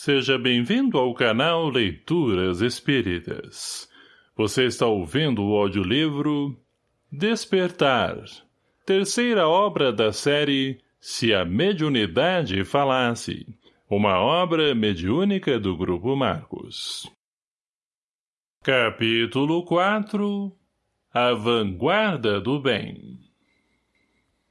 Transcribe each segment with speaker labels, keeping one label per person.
Speaker 1: Seja bem-vindo ao canal Leituras Espíritas. Você está ouvindo o audiolivro Despertar, terceira obra da série Se a Mediunidade Falasse, uma obra mediúnica do Grupo Marcos. Capítulo 4 A Vanguarda do Bem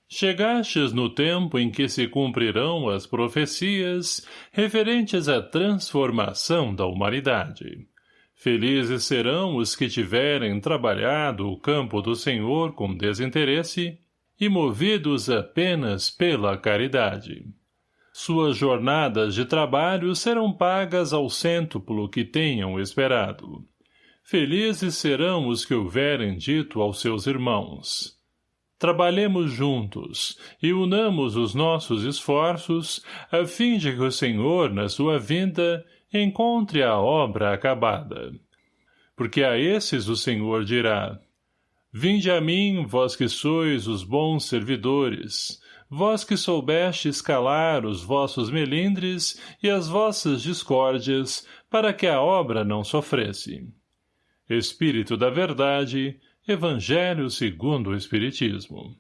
Speaker 1: Chegastes no tempo em que se cumprirão as profecias referentes à transformação da humanidade. Felizes serão os que tiverem trabalhado o campo do Senhor com desinteresse e movidos apenas pela caridade. Suas jornadas de trabalho serão pagas ao cêntuplo que tenham esperado. Felizes serão os que houverem dito aos seus irmãos Trabalhemos juntos e unamos os nossos esforços a fim de que o Senhor, na sua vinda, encontre a obra acabada. Porque a esses o Senhor dirá, Vinde a mim, vós que sois os bons servidores, vós que soubestes calar os vossos melindres e as vossas discórdias, para que a obra não sofresse. Espírito da verdade, Evangelho segundo o Espiritismo.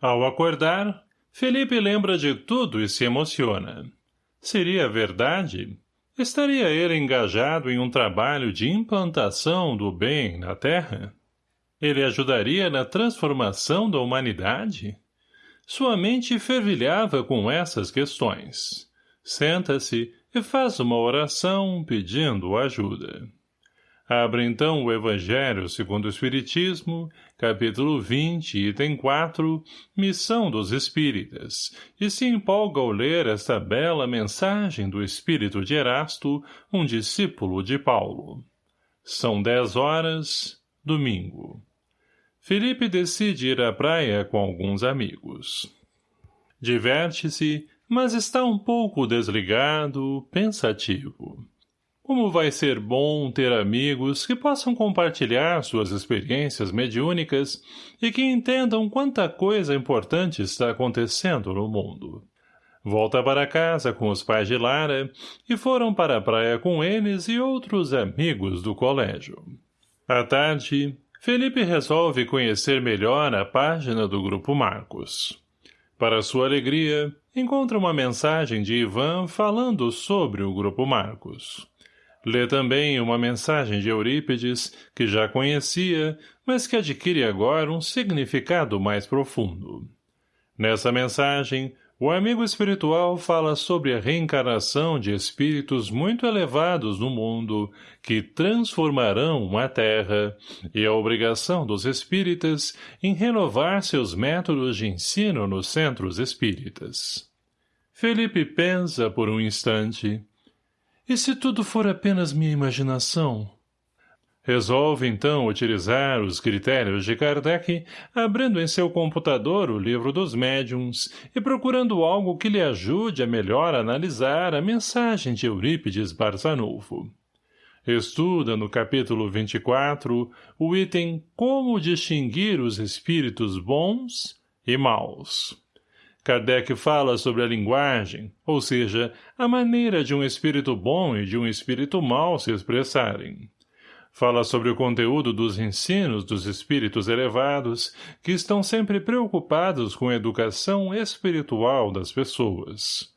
Speaker 1: Ao acordar, Felipe lembra de tudo e se emociona. Seria verdade? Estaria ele engajado em um trabalho de implantação do bem na Terra? Ele ajudaria na transformação da humanidade? Sua mente fervilhava com essas questões. Senta-se e faz uma oração pedindo ajuda. Abre então o Evangelho segundo o Espiritismo, capítulo 20, item 4, Missão dos Espíritas, e se empolga ao ler esta bela mensagem do Espírito de Erasto, um discípulo de Paulo. São dez horas, domingo. Felipe decide ir à praia com alguns amigos. Diverte-se, mas está um pouco desligado, pensativo. Como vai ser bom ter amigos que possam compartilhar suas experiências mediúnicas e que entendam quanta coisa importante está acontecendo no mundo. Volta para casa com os pais de Lara e foram para a praia com eles e outros amigos do colégio. À tarde, Felipe resolve conhecer melhor a página do Grupo Marcos. Para sua alegria, encontra uma mensagem de Ivan falando sobre o Grupo Marcos. Lê também uma mensagem de Eurípides, que já conhecia, mas que adquire agora um significado mais profundo. Nessa mensagem, o amigo espiritual fala sobre a reencarnação de espíritos muito elevados no mundo que transformarão a Terra e a obrigação dos espíritas em renovar seus métodos de ensino nos centros espíritas. Felipe pensa por um instante e se tudo for apenas minha imaginação? Resolve, então, utilizar os critérios de Kardec, abrindo em seu computador o livro dos médiums e procurando algo que lhe ajude a melhor analisar a mensagem de Eurípides Barçanufo. Estuda no capítulo 24 o item Como distinguir os espíritos bons e maus. Kardec fala sobre a linguagem, ou seja, a maneira de um espírito bom e de um espírito mau se expressarem. Fala sobre o conteúdo dos ensinos dos espíritos elevados, que estão sempre preocupados com a educação espiritual das pessoas.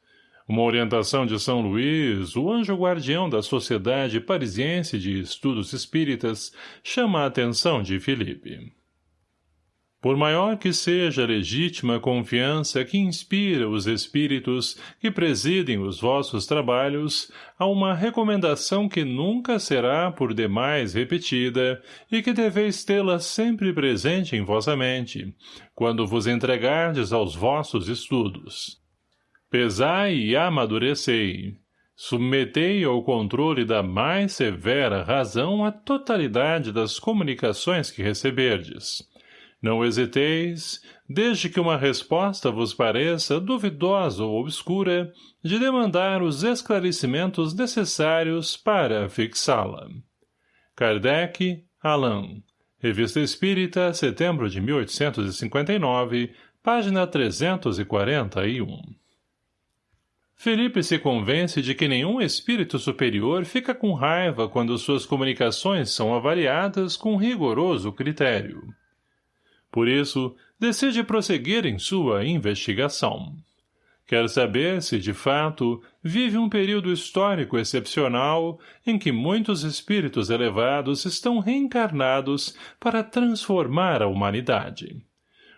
Speaker 1: Uma orientação de São Luís, o anjo guardião da Sociedade Parisiense de Estudos Espíritas, chama a atenção de Felipe. Por maior que seja a legítima confiança que inspira os espíritos que presidem os vossos trabalhos, há uma recomendação que nunca será por demais repetida e que deveis tê-la sempre presente em vossa mente, quando vos entregardes aos vossos estudos. Pesai e amadurecei. Submetei ao controle da mais severa razão a totalidade das comunicações que receberdes não hesiteis, desde que uma resposta vos pareça duvidosa ou obscura, de demandar os esclarecimentos necessários para fixá-la. Kardec, Alain. Revista Espírita, setembro de 1859, página 341. Felipe se convence de que nenhum espírito superior fica com raiva quando suas comunicações são avaliadas com rigoroso critério. Por isso, decide prosseguir em sua investigação. Quer saber se, de fato, vive um período histórico excepcional em que muitos espíritos elevados estão reencarnados para transformar a humanidade.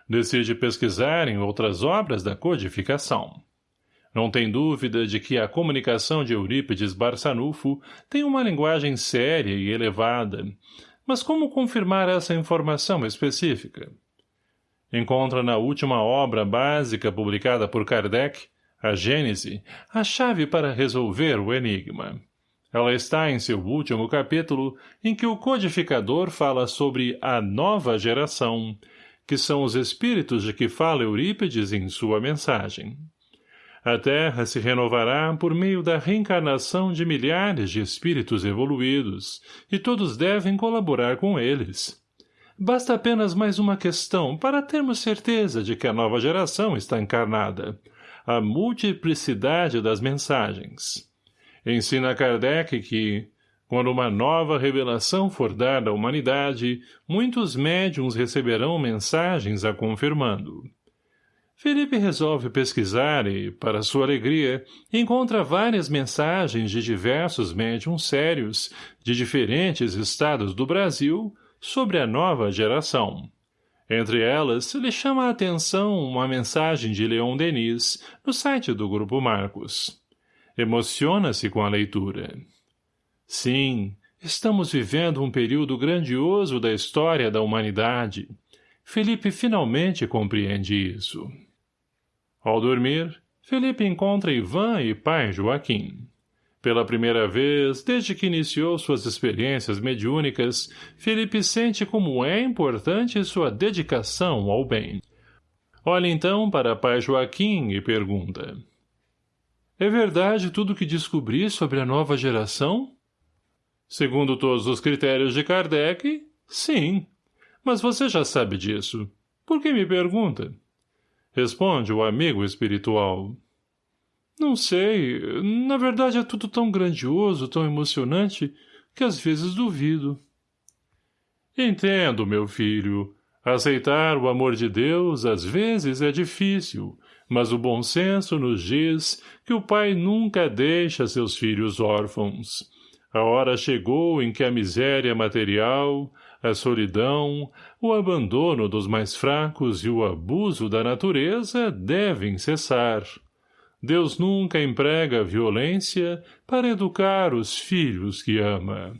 Speaker 1: Decide pesquisar em outras obras da codificação. Não tem dúvida de que a comunicação de Eurípides Barçanufo tem uma linguagem séria e elevada, mas como confirmar essa informação específica? Encontra na última obra básica publicada por Kardec, a Gênese, a chave para resolver o enigma. Ela está em seu último capítulo, em que o codificador fala sobre a nova geração, que são os espíritos de que fala Eurípides em sua mensagem. A Terra se renovará por meio da reencarnação de milhares de espíritos evoluídos, e todos devem colaborar com eles. Basta apenas mais uma questão para termos certeza de que a nova geração está encarnada. A multiplicidade das mensagens. Ensina Kardec que, quando uma nova revelação for dada à humanidade, muitos médiums receberão mensagens a confirmando. Felipe resolve pesquisar e, para sua alegria, encontra várias mensagens de diversos médiums sérios, de diferentes estados do Brasil, sobre a nova geração. Entre elas, lhe chama a atenção uma mensagem de Leon Denis no site do Grupo Marcos. Emociona-se com a leitura. Sim, estamos vivendo um período grandioso da história da humanidade. Felipe finalmente compreende isso. Ao dormir, Felipe encontra Ivan e pai Joaquim. Pela primeira vez, desde que iniciou suas experiências mediúnicas, Felipe sente como é importante sua dedicação ao bem. Olha então para pai Joaquim e pergunta. É verdade tudo o que descobri sobre a nova geração? Segundo todos os critérios de Kardec, sim. Mas você já sabe disso. Por que me pergunta? Responde o amigo espiritual. Não sei. Na verdade é tudo tão grandioso, tão emocionante, que às vezes duvido. Entendo, meu filho. Aceitar o amor de Deus às vezes é difícil, mas o bom senso nos diz que o pai nunca deixa seus filhos órfãos. A hora chegou em que a miséria material, a solidão, o abandono dos mais fracos e o abuso da natureza devem cessar. Deus nunca emprega violência para educar os filhos que ama.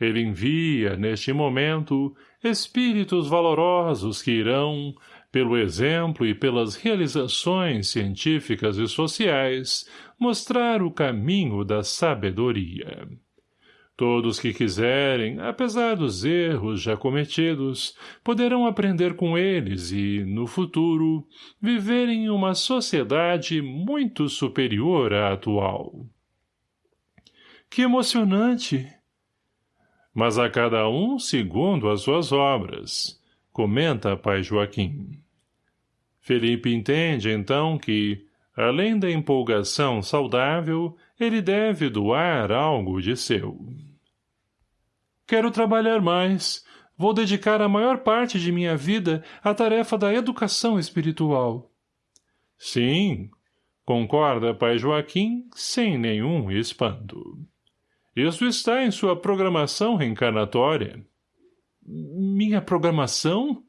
Speaker 1: Ele envia, neste momento, espíritos valorosos que irão, pelo exemplo e pelas realizações científicas e sociais, mostrar o caminho da sabedoria. Todos que quiserem, apesar dos erros já cometidos, poderão aprender com eles e, no futuro, viver em uma sociedade muito superior à atual. Que emocionante! Mas a cada um segundo as suas obras, comenta pai Joaquim. Felipe entende, então, que, além da empolgação saudável, ele deve doar algo de seu. Quero trabalhar mais. Vou dedicar a maior parte de minha vida à tarefa da educação espiritual. Sim, concorda pai Joaquim sem nenhum espanto. Isso está em sua programação reencarnatória. Minha programação?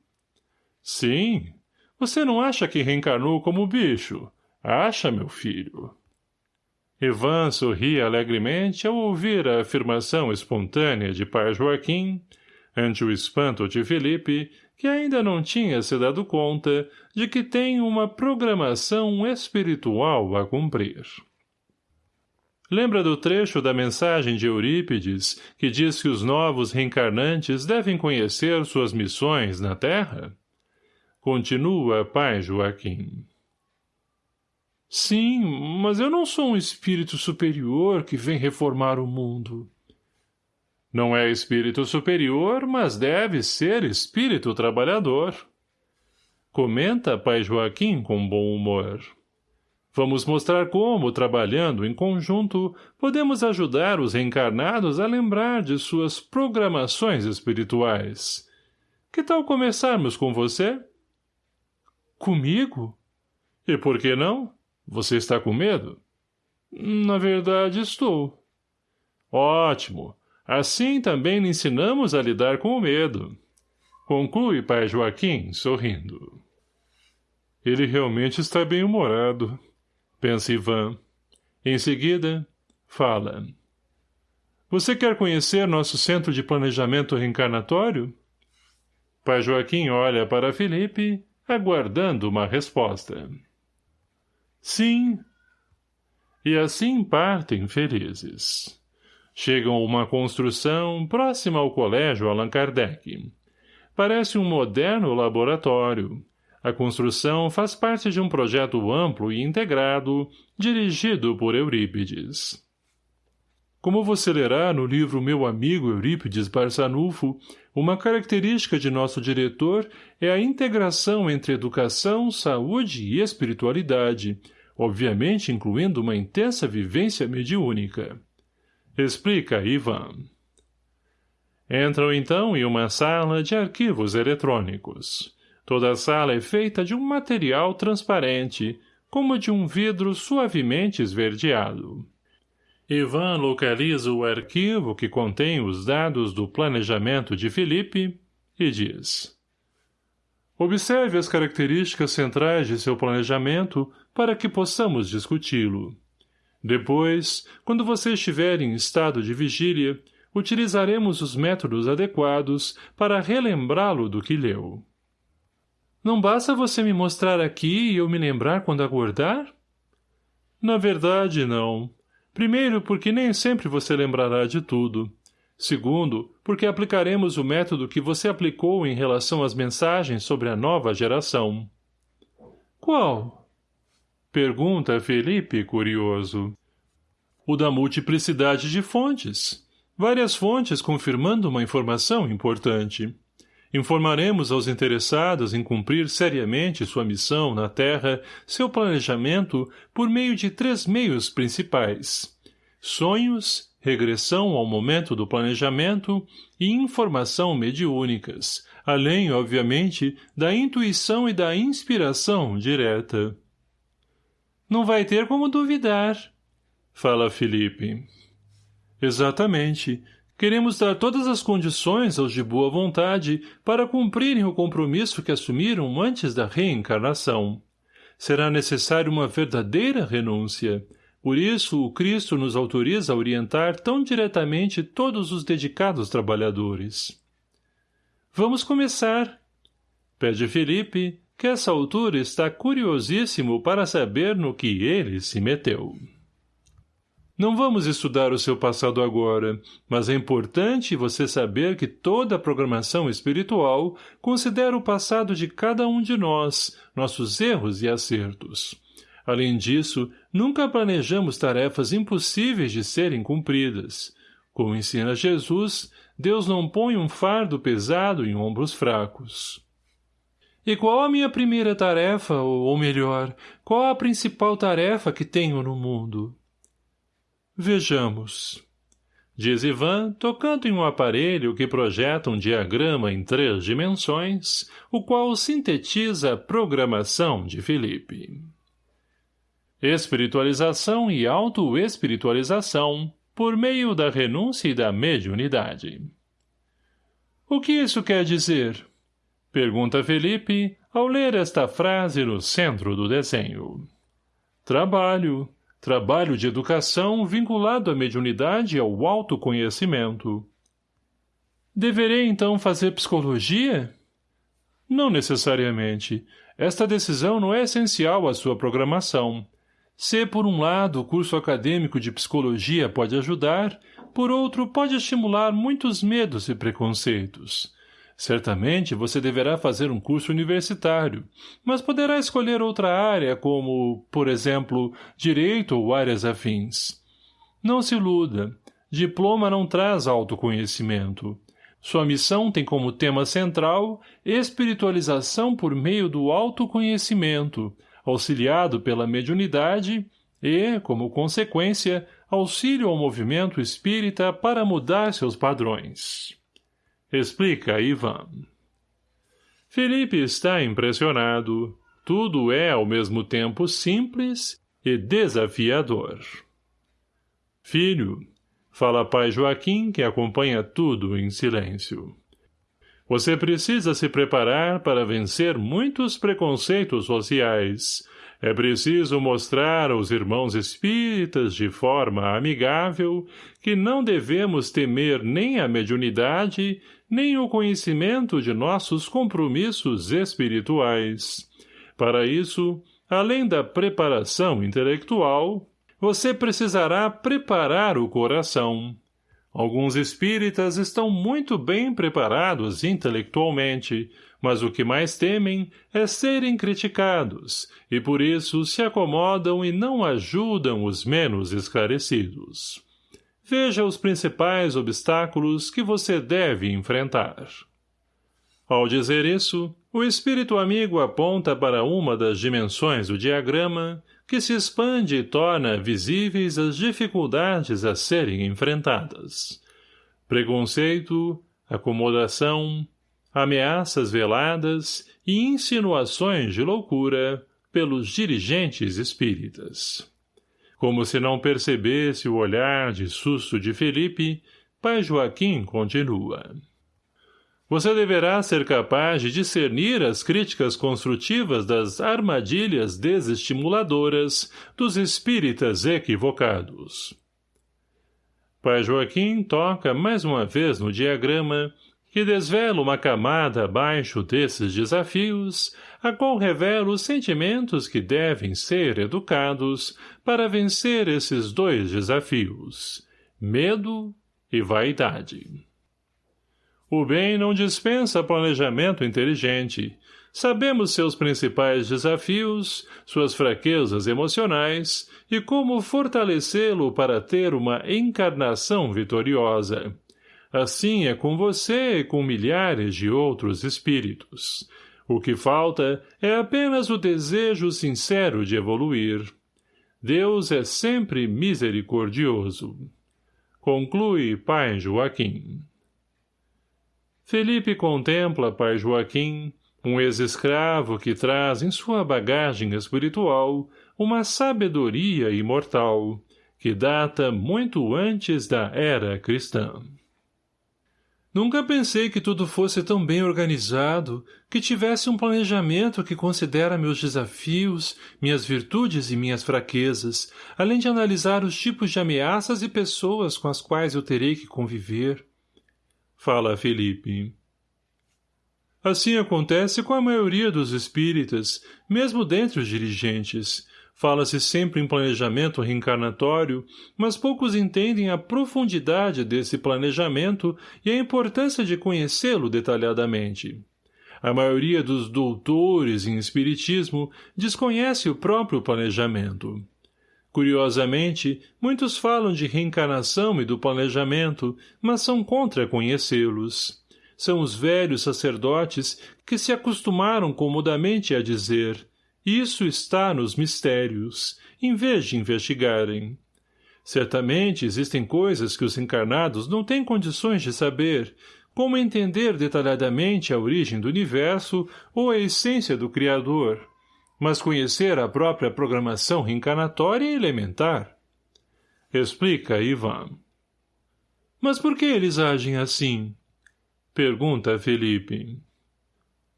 Speaker 1: Sim. Você não acha que reencarnou como bicho? Acha, meu filho? Ivan sorria alegremente ao ouvir a afirmação espontânea de pai Joaquim, ante o espanto de Felipe, que ainda não tinha se dado conta de que tem uma programação espiritual a cumprir. Lembra do trecho da mensagem de Eurípides, que diz que os novos reencarnantes devem conhecer suas missões na Terra? Continua pai Joaquim. Sim, mas eu não sou um espírito superior que vem reformar o mundo. Não é espírito superior, mas deve ser espírito trabalhador. Comenta pai Joaquim com bom humor. Vamos mostrar como, trabalhando em conjunto, podemos ajudar os reencarnados a lembrar de suas programações espirituais. Que tal começarmos com você?
Speaker 2: Comigo?
Speaker 1: E por que não? Você está com medo?
Speaker 2: Na verdade, estou.
Speaker 1: Ótimo. Assim também lhe ensinamos a lidar com o medo. Conclui pai Joaquim, sorrindo.
Speaker 2: Ele realmente está bem-humorado, pensa Ivan.
Speaker 1: Em seguida, fala. Você quer conhecer nosso centro de planejamento reencarnatório? Pai Joaquim olha para Felipe, aguardando uma resposta. Sim. E assim partem felizes. Chegam a uma construção próxima ao colégio Allan Kardec. Parece um moderno laboratório. A construção faz parte de um projeto amplo e integrado, dirigido por Eurípides. Como você lerá no livro Meu Amigo Eurípides Barçanufo, uma característica de nosso diretor é a integração entre educação, saúde e espiritualidade, obviamente incluindo uma intensa vivência mediúnica. Explica Ivan. Entram então em uma sala de arquivos eletrônicos. Toda a sala é feita de um material transparente, como de um vidro suavemente esverdeado. Ivan localiza o arquivo que contém os dados do planejamento de Felipe e diz Observe as características centrais de seu planejamento para que possamos discuti-lo. Depois, quando você estiver em estado de vigília, utilizaremos os métodos adequados para relembrá-lo do que leu.
Speaker 2: Não basta você me mostrar aqui e eu me lembrar quando acordar?
Speaker 1: Na verdade, não. Primeiro, porque nem sempre você lembrará de tudo. Segundo, porque aplicaremos o método que você aplicou em relação às mensagens sobre a nova geração.
Speaker 2: Qual?
Speaker 1: Pergunta Felipe, curioso. O da multiplicidade de fontes. Várias fontes confirmando uma informação importante. Informaremos aos interessados em cumprir seriamente sua missão na Terra seu planejamento por meio de três meios principais. Sonhos, regressão ao momento do planejamento e informação mediúnicas, além, obviamente, da intuição e da inspiração direta.
Speaker 2: Não vai ter como duvidar,
Speaker 1: fala Felipe. Exatamente. Queremos dar todas as condições aos de boa vontade para cumprirem o compromisso que assumiram antes da reencarnação. Será necessário uma verdadeira renúncia. Por isso, o Cristo nos autoriza a orientar tão diretamente todos os dedicados trabalhadores.
Speaker 2: Vamos começar, pede Felipe, que essa altura está curiosíssimo para saber no que ele se meteu.
Speaker 1: Não vamos estudar o seu passado agora, mas é importante você saber que toda a programação espiritual considera o passado de cada um de nós, nossos erros e acertos. Além disso, nunca planejamos tarefas impossíveis de serem cumpridas. Como ensina Jesus, Deus não põe um fardo pesado em ombros fracos.
Speaker 2: E qual a minha primeira tarefa, ou melhor, qual a principal tarefa que tenho no mundo?
Speaker 1: Vejamos. Diz Ivan, tocando em um aparelho que projeta um diagrama em três dimensões, o qual sintetiza a programação de Felipe. Espiritualização e auto-espiritualização por meio da renúncia e da mediunidade.
Speaker 2: O que isso quer dizer?
Speaker 1: Pergunta Felipe ao ler esta frase no centro do desenho. Trabalho, Trabalho de educação vinculado à mediunidade e ao autoconhecimento.
Speaker 2: Deverei, então, fazer psicologia?
Speaker 1: Não necessariamente. Esta decisão não é essencial à sua programação. Se, por um lado, o curso acadêmico de psicologia pode ajudar, por outro, pode estimular muitos medos e preconceitos. Certamente você deverá fazer um curso universitário, mas poderá escolher outra área como, por exemplo, direito ou áreas afins. Não se iluda. Diploma não traz autoconhecimento. Sua missão tem como tema central espiritualização por meio do autoconhecimento,
Speaker 2: auxiliado pela mediunidade e, como consequência, auxílio ao movimento espírita para mudar seus padrões. Explica Ivan. Felipe está impressionado. Tudo é ao mesmo tempo simples e desafiador. Filho, fala pai Joaquim que acompanha tudo em silêncio. Você precisa se preparar para vencer muitos preconceitos sociais. É preciso mostrar aos irmãos espíritas de forma amigável que não devemos temer nem a mediunidade, nem o conhecimento de nossos compromissos espirituais. Para isso, além da preparação intelectual, você precisará preparar o coração. Alguns espíritas estão muito bem preparados intelectualmente, mas o que mais temem é serem criticados, e por isso se acomodam e não ajudam os menos esclarecidos. Veja os principais obstáculos que você deve enfrentar. Ao dizer isso, o espírito amigo aponta para uma das dimensões do diagrama que se expande e torna visíveis as dificuldades a serem enfrentadas. Preconceito, acomodação, ameaças veladas e insinuações de loucura pelos dirigentes espíritas. Como se não percebesse o olhar de susto de Felipe, pai Joaquim continua. Você deverá ser capaz de discernir as críticas construtivas das armadilhas desestimuladoras dos espíritas equivocados. Pai Joaquim toca mais uma vez no diagrama que desvela uma camada abaixo desses desafios, a qual revela os sentimentos que devem ser educados para vencer esses dois desafios, medo e vaidade. O bem não dispensa planejamento inteligente. Sabemos seus principais desafios, suas fraquezas emocionais e como fortalecê-lo para ter uma encarnação vitoriosa. Assim é com você e com milhares de outros espíritos. O que falta é apenas o desejo sincero de evoluir. Deus é sempre misericordioso. Conclui Pai Joaquim. Felipe contempla pai Joaquim, um ex-escravo que traz em sua bagagem espiritual uma sabedoria imortal, que data muito antes da era cristã. Nunca pensei que tudo fosse tão bem organizado, que tivesse um planejamento que considera meus desafios, minhas virtudes e minhas fraquezas, além de analisar os tipos de ameaças e pessoas com as quais eu terei que conviver. Fala Felipe. Assim acontece com a maioria dos espíritas, mesmo dentre os dirigentes. Fala-se sempre em planejamento reencarnatório, mas poucos entendem a profundidade desse planejamento e a importância de conhecê-lo detalhadamente. A maioria dos doutores em espiritismo desconhece o próprio planejamento. Curiosamente, muitos falam de reencarnação e do planejamento, mas são contra conhecê-los. São os velhos sacerdotes que se acostumaram comodamente a dizer isso está nos mistérios, em vez de investigarem. Certamente existem coisas que os encarnados não têm condições de saber, como entender detalhadamente a origem do universo ou a essência do Criador mas conhecer a própria programação reencarnatória é elementar. Explica, Ivan. Mas por que eles agem assim? Pergunta Felipe.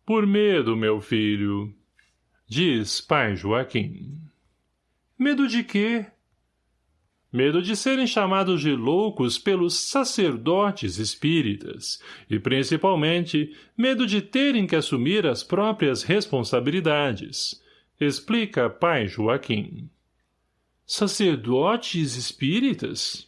Speaker 2: Por medo, meu filho. Diz pai Joaquim. Medo de quê? Medo de serem chamados de loucos pelos sacerdotes espíritas, e principalmente medo de terem que assumir as próprias responsabilidades, Explica pai Joaquim. Sacerdotes espíritas?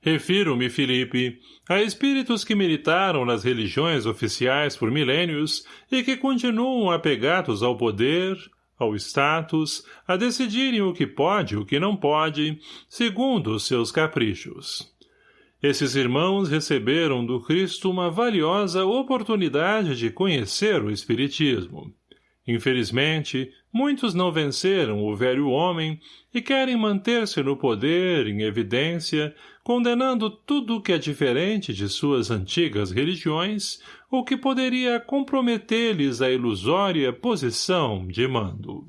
Speaker 2: Refiro-me, Felipe, a espíritos que militaram nas religiões oficiais por milênios e que continuam apegados ao poder, ao status, a decidirem o que pode e o que não pode, segundo os seus caprichos. Esses irmãos receberam do Cristo uma valiosa oportunidade de conhecer o Espiritismo.
Speaker 1: Infelizmente, muitos não venceram o velho homem e querem manter-se no poder, em evidência, condenando tudo o que é diferente de suas antigas religiões ou que poderia comprometer-lhes a ilusória posição de mando.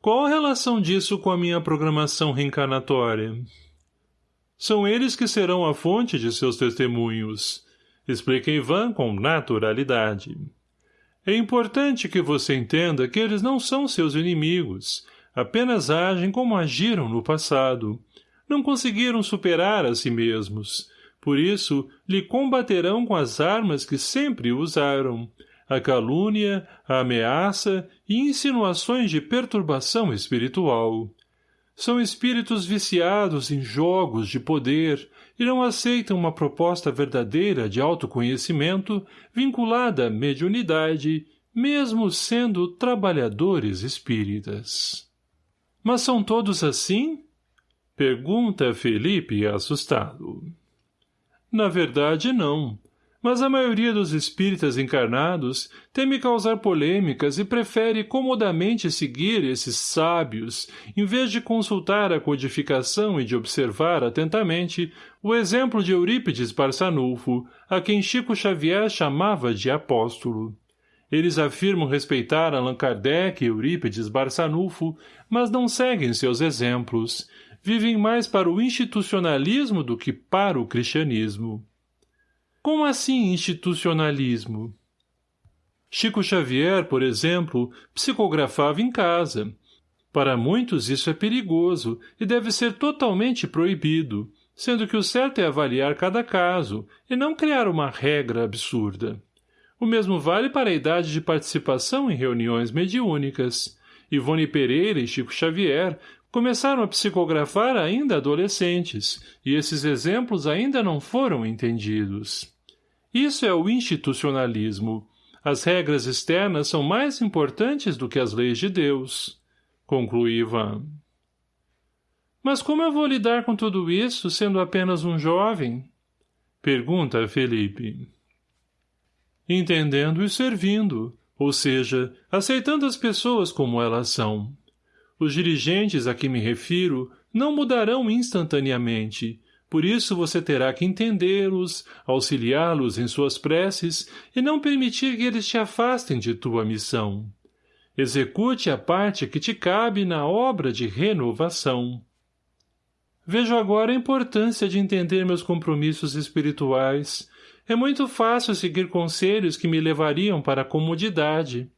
Speaker 1: Qual a relação disso com a minha programação reencarnatória? São eles que serão a fonte de seus testemunhos. Explica Ivan com naturalidade. É importante que você entenda que eles não são seus inimigos, apenas agem como agiram no passado. Não conseguiram superar a si mesmos. Por isso, lhe combaterão com as armas que sempre usaram, a calúnia, a ameaça e insinuações de perturbação espiritual. São espíritos viciados em jogos de poder e não aceitam uma proposta verdadeira de autoconhecimento vinculada à mediunidade, mesmo sendo trabalhadores espíritas. Mas são todos assim? Pergunta Felipe assustado. Na verdade, não mas a maioria dos espíritas encarnados teme causar polêmicas e prefere comodamente seguir esses sábios, em vez de consultar a codificação e de observar atentamente o exemplo de Eurípides Barçanulfo, a quem Chico Xavier chamava de apóstolo. Eles afirmam respeitar Allan Kardec e Eurípides Barçanulfo, mas não seguem seus exemplos, vivem mais para o institucionalismo do que para o cristianismo. Como assim institucionalismo? Chico Xavier, por exemplo, psicografava em casa. Para muitos isso é perigoso e deve ser totalmente proibido, sendo que o certo é avaliar cada caso e não criar uma regra absurda. O mesmo vale para a idade de participação em reuniões mediúnicas. Ivone Pereira e Chico Xavier começaram a psicografar ainda adolescentes, e esses exemplos ainda não foram entendidos. Isso é o institucionalismo. As regras externas são mais importantes do que as leis de Deus. Conclui Ivan. Mas como eu vou lidar com tudo isso, sendo apenas um jovem? Pergunta Felipe. Entendendo e servindo, ou seja, aceitando as pessoas como elas são. Os dirigentes a que me refiro não mudarão instantaneamente, por isso você terá que entendê-los, auxiliá-los em suas preces e não permitir que eles te afastem de tua missão. Execute a parte que te cabe na obra de renovação. Vejo agora a importância de entender meus compromissos espirituais. É muito fácil seguir conselhos que me levariam para a comodidade.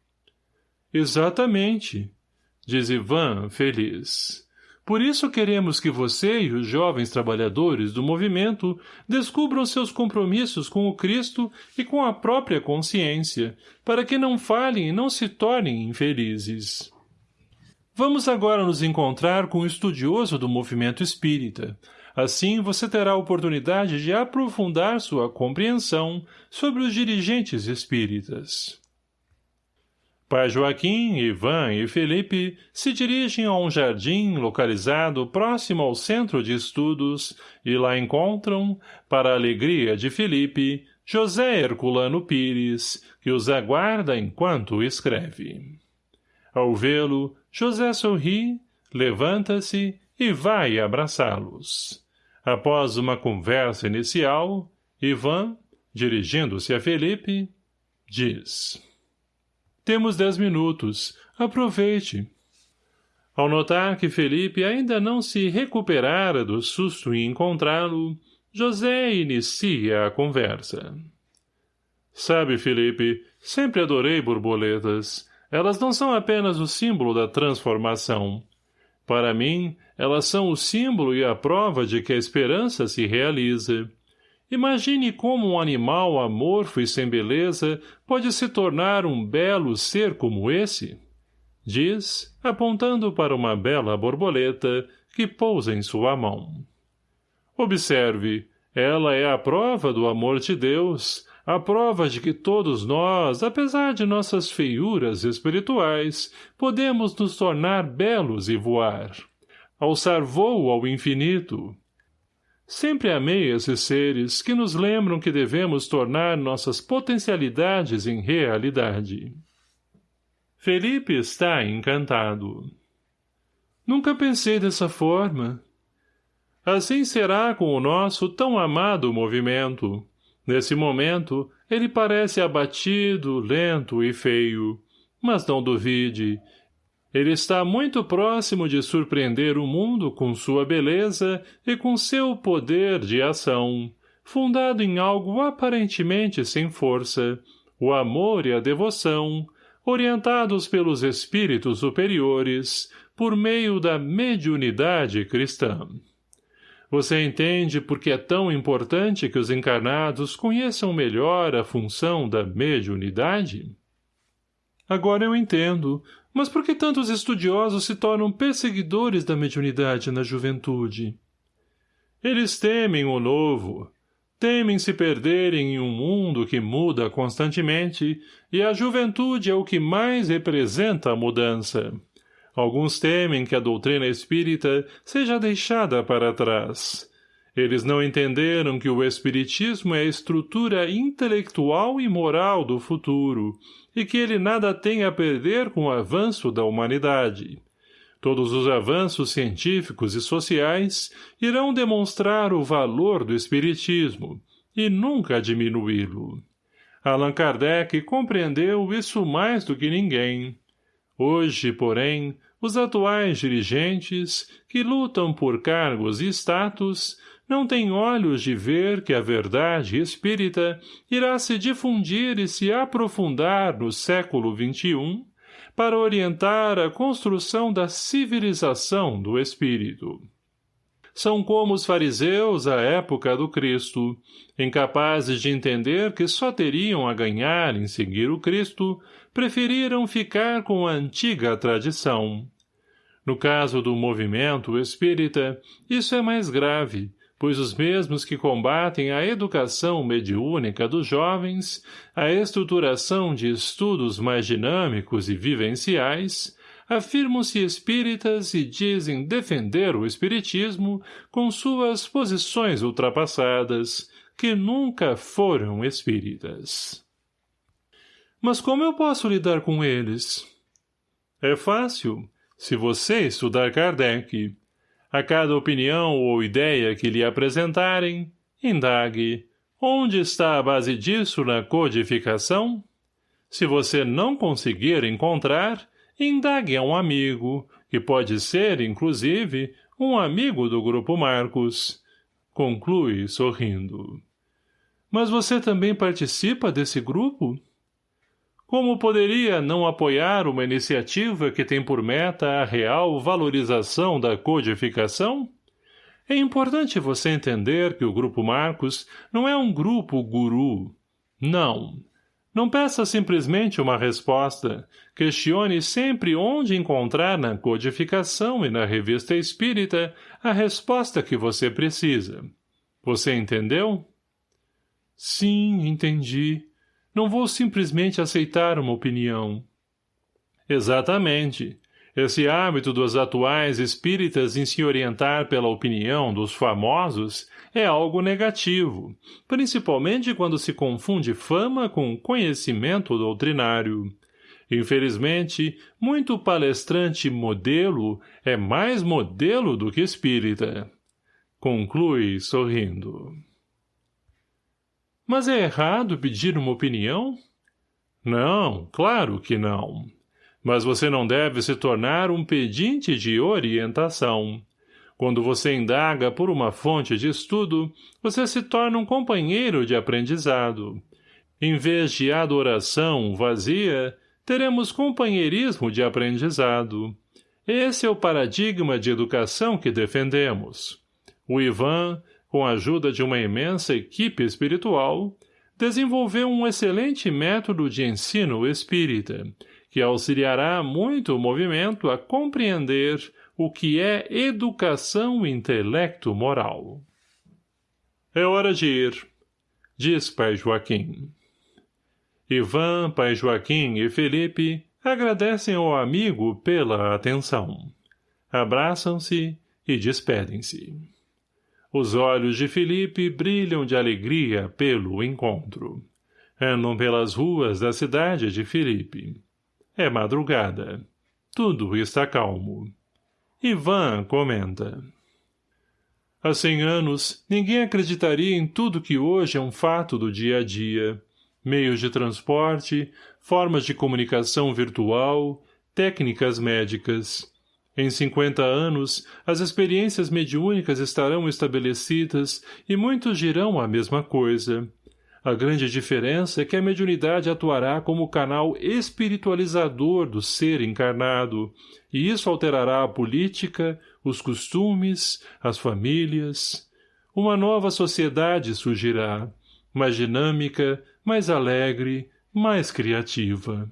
Speaker 1: Exatamente, diz Ivan, feliz. Por isso queremos que você e os jovens trabalhadores do movimento descubram seus compromissos com o Cristo e com a própria consciência, para que não falhem e não se tornem infelizes. Vamos agora nos encontrar com o estudioso do movimento espírita. Assim você terá a oportunidade de aprofundar sua compreensão sobre os dirigentes espíritas. Pai Joaquim, Ivan e Felipe se dirigem a um jardim localizado próximo ao centro de estudos e lá encontram, para a alegria de Felipe, José Herculano Pires, que os aguarda enquanto escreve. Ao vê-lo, José sorri, levanta-se e vai abraçá-los. Após uma conversa inicial, Ivan, dirigindo-se a Felipe, diz... Temos dez minutos. Aproveite. Ao notar que Felipe ainda não se recuperara do susto em encontrá-lo, José inicia a conversa. Sabe, Felipe, sempre adorei borboletas. Elas não são apenas o símbolo da transformação. Para mim, elas são o símbolo e a prova de que a esperança se realiza. Imagine como um animal amorfo e sem beleza pode se tornar um belo ser como esse. Diz, apontando para uma bela borboleta que pousa em sua mão. Observe, ela é a prova do amor de Deus, a prova de que todos nós, apesar de nossas feiuras espirituais, podemos nos tornar belos e voar. Alçar voo ao infinito, Sempre amei esses seres que nos lembram que devemos tornar nossas potencialidades em realidade.
Speaker 2: Felipe está encantado. Nunca pensei dessa forma. Assim será com o nosso tão amado movimento. Nesse momento, ele parece abatido, lento e feio. Mas não duvide, ele está muito próximo de surpreender o mundo com sua beleza e com seu poder de ação, fundado em algo aparentemente sem força, o amor e a devoção, orientados pelos espíritos superiores, por meio da mediunidade cristã. Você entende por que é tão importante que os encarnados conheçam melhor a função da mediunidade? Agora eu entendo, mas por que tantos estudiosos se tornam perseguidores da mediunidade na juventude? Eles temem o novo, temem se perderem em um mundo que muda constantemente, e a juventude é o que mais representa a mudança. Alguns temem que a doutrina espírita seja deixada para trás. Eles não entenderam que o espiritismo é a estrutura intelectual e moral do futuro, e que ele nada tem a perder com o avanço da humanidade. Todos os avanços científicos e sociais irão demonstrar o valor do espiritismo, e nunca diminuí-lo. Allan Kardec compreendeu isso mais do que ninguém. Hoje, porém, os atuais dirigentes, que lutam por cargos e status, não tem olhos de ver que a verdade espírita irá se difundir e se aprofundar no século XXI para orientar a construção da civilização do espírito. São como os fariseus à época do Cristo, incapazes de entender que só teriam a ganhar em seguir o Cristo, preferiram ficar com a antiga tradição. No caso do movimento espírita, isso é mais grave, pois os mesmos que combatem a educação mediúnica dos jovens, a estruturação de estudos mais dinâmicos e vivenciais, afirmam-se espíritas e dizem defender o espiritismo com suas posições ultrapassadas, que nunca foram espíritas. Mas como eu posso lidar com eles? É fácil, se você estudar Kardec, a cada opinião ou ideia que lhe apresentarem, indague, onde está a base disso na codificação? Se você não conseguir encontrar, indague a um amigo, que pode ser, inclusive, um amigo do Grupo Marcos. Conclui, sorrindo. Mas você também participa desse grupo? Como poderia não apoiar uma iniciativa que tem por meta a real valorização da codificação? É importante você entender que o Grupo Marcos não é um grupo guru. Não. Não peça simplesmente uma resposta. Questione sempre onde encontrar na codificação e na revista espírita a resposta que você precisa. Você entendeu? Sim, entendi. Não vou simplesmente aceitar uma opinião. Exatamente. Esse hábito dos atuais espíritas em se orientar pela opinião dos famosos é algo negativo, principalmente quando se confunde fama com conhecimento doutrinário. Infelizmente, muito palestrante modelo é mais modelo do que espírita. Conclui sorrindo. Mas é errado pedir uma opinião? Não, claro que não. Mas você não deve se tornar um pedinte de orientação. Quando você indaga por uma fonte de estudo, você se torna um companheiro de aprendizado. Em vez de adoração vazia, teremos companheirismo de aprendizado. Esse é o paradigma de educação que defendemos. O Ivan, com a ajuda de uma imensa equipe espiritual, desenvolveu um excelente método de ensino espírita, que auxiliará muito o movimento a compreender o que é educação intelecto-moral. É hora de ir, diz Pai Joaquim. Ivan, Pai Joaquim e Felipe agradecem ao amigo pela atenção. Abraçam-se e despedem-se. Os olhos de Felipe brilham de alegria pelo encontro. Andam pelas ruas da cidade de Felipe. É madrugada. Tudo está calmo. Ivan comenta. Há cem anos, ninguém acreditaria em tudo que hoje é um fato do dia a dia. Meios de transporte, formas de comunicação virtual, técnicas médicas. Em 50 anos, as experiências mediúnicas estarão estabelecidas e muitos dirão a mesma coisa. A grande diferença é que a mediunidade atuará como canal espiritualizador do ser encarnado, e isso alterará a política, os costumes, as famílias. Uma nova sociedade surgirá, mais dinâmica, mais alegre, mais criativa.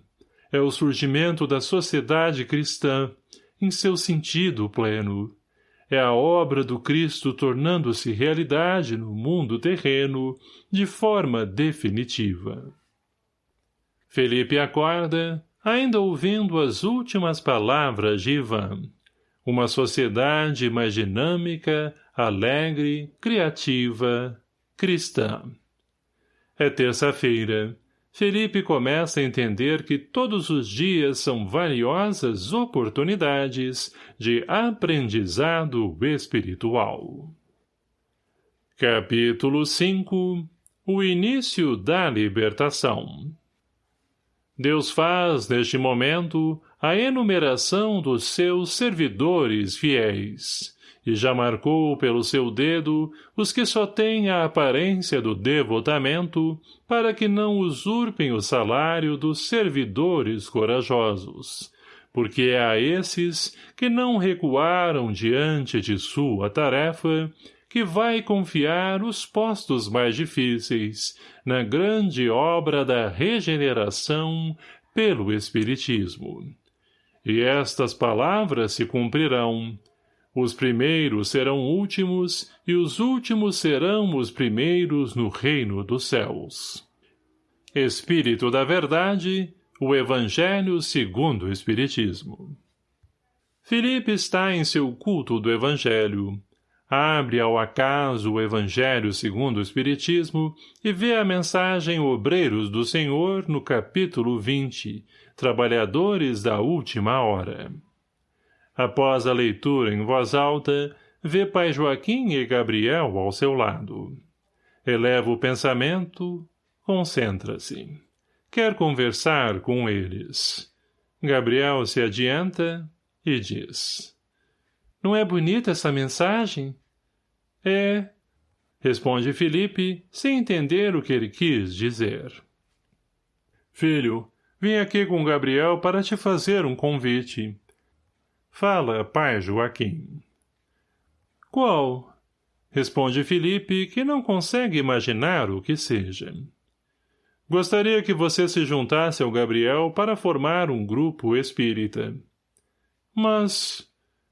Speaker 2: É o surgimento da sociedade cristã, em seu sentido pleno é a obra do Cristo tornando-se realidade no mundo terreno de forma definitiva. Felipe acorda, ainda ouvindo as últimas palavras de Ivan. Uma sociedade mais dinâmica, alegre, criativa, cristã. É terça-feira. Felipe começa a entender que todos os dias são valiosas oportunidades de aprendizado espiritual. Capítulo 5 O início da libertação. Deus faz, neste momento, a enumeração dos seus servidores fiéis e já marcou pelo seu dedo os que só têm a aparência do devotamento, para que não usurpem o salário dos servidores corajosos, porque é a esses que não recuaram diante de sua tarefa, que vai confiar os postos mais difíceis na grande obra da regeneração pelo Espiritismo. E estas palavras se cumprirão, os primeiros serão últimos, e os últimos serão os primeiros no reino dos céus. Espírito da Verdade, o Evangelho segundo o Espiritismo. Felipe está em seu culto do Evangelho. Abre ao acaso o Evangelho segundo o Espiritismo e vê a mensagem Obreiros do Senhor no capítulo 20, Trabalhadores da Última Hora. Após a leitura em voz alta, vê pai Joaquim e Gabriel ao seu lado. Eleva o pensamento, concentra-se. Quer conversar com eles. Gabriel se adianta e diz. Não é bonita essa mensagem? É, responde Felipe, sem entender o que ele quis dizer. Filho, vim aqui com Gabriel para te fazer um convite. Fala, pai Joaquim. Qual? Responde Felipe, que não consegue imaginar o que seja. Gostaria que você se juntasse ao Gabriel para formar um grupo espírita. Mas,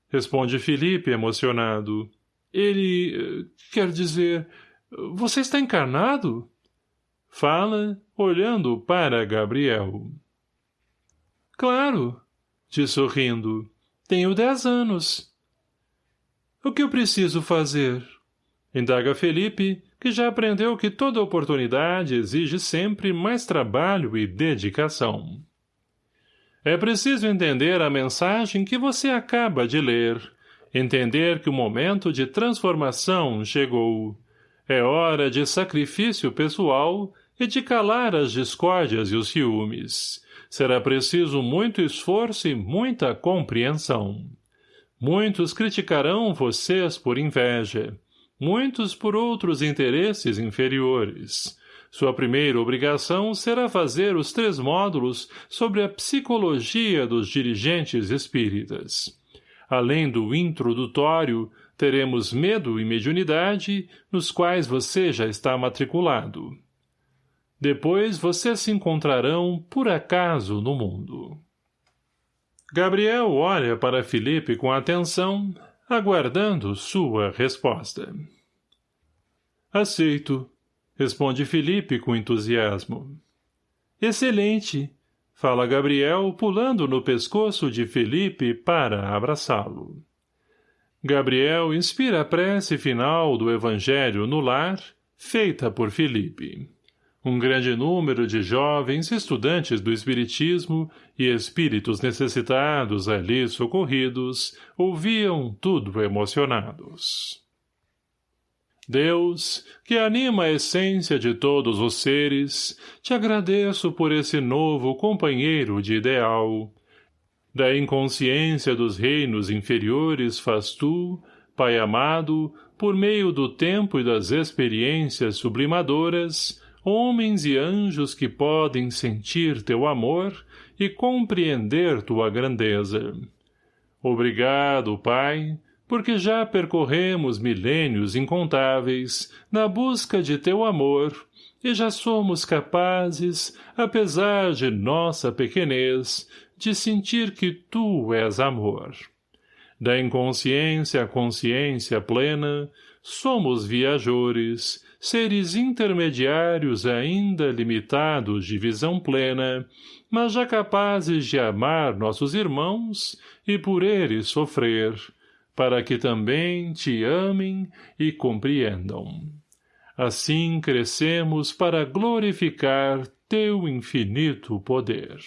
Speaker 2: responde Felipe emocionado, ele, quer dizer, você está encarnado? Fala, olhando para Gabriel. Claro, diz sorrindo. Tenho dez anos. O que eu preciso fazer? Indaga Felipe, que já aprendeu que toda oportunidade exige sempre mais trabalho e dedicação. É preciso entender a mensagem que você acaba de ler, entender que o momento de transformação chegou. É hora de sacrifício pessoal e de calar as discórdias e os ciúmes será preciso muito esforço e muita compreensão. Muitos criticarão vocês por inveja, muitos por outros interesses inferiores. Sua primeira obrigação será fazer os três módulos sobre a psicologia dos dirigentes espíritas. Além do introdutório, teremos medo e mediunidade, nos quais você já está matriculado. Depois vocês se encontrarão, por acaso, no mundo. Gabriel olha para Felipe com atenção, aguardando sua resposta. Aceito, responde Felipe com entusiasmo. Excelente, fala Gabriel, pulando no pescoço de Felipe para abraçá-lo. Gabriel inspira a prece final do Evangelho no lar, feita por Felipe. Um grande número de jovens estudantes do Espiritismo e espíritos necessitados ali socorridos ouviam tudo emocionados. Deus, que anima a essência de todos os seres, te agradeço por esse novo companheiro de ideal. Da inconsciência dos reinos inferiores faz tu, Pai amado, por meio do tempo e das experiências sublimadoras, homens e anjos que podem sentir teu amor e compreender tua grandeza. Obrigado, Pai, porque já percorremos milênios incontáveis na busca de teu amor, e já somos capazes, apesar de nossa pequenez, de sentir que tu és amor. Da inconsciência à consciência plena, somos viajores, seres intermediários ainda limitados de visão plena, mas já capazes de amar nossos irmãos e por eles sofrer, para que também te amem e compreendam. Assim crescemos para glorificar teu infinito poder.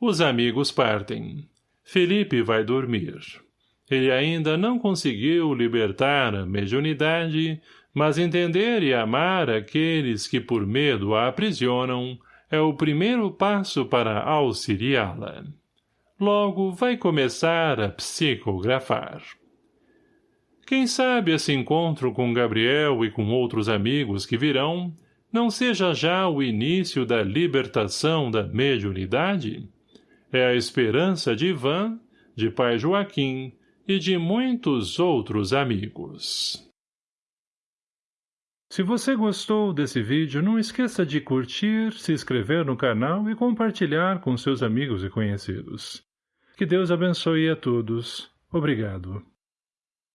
Speaker 2: Os amigos partem. Felipe vai dormir. Ele ainda não conseguiu libertar a mediunidade, mas entender e amar aqueles que por medo a aprisionam é o primeiro passo para auxiliá-la. Logo vai começar a psicografar. Quem sabe esse encontro com Gabriel e com outros amigos que virão não seja já o início da libertação da mediunidade? É a esperança de Ivan, de pai Joaquim e de muitos outros amigos. Se você gostou desse vídeo, não esqueça de curtir, se inscrever no canal e compartilhar com seus amigos e conhecidos. Que Deus abençoe a todos. Obrigado.